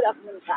Pula punta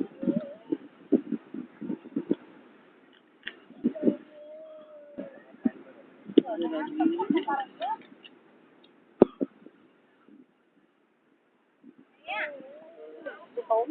bốn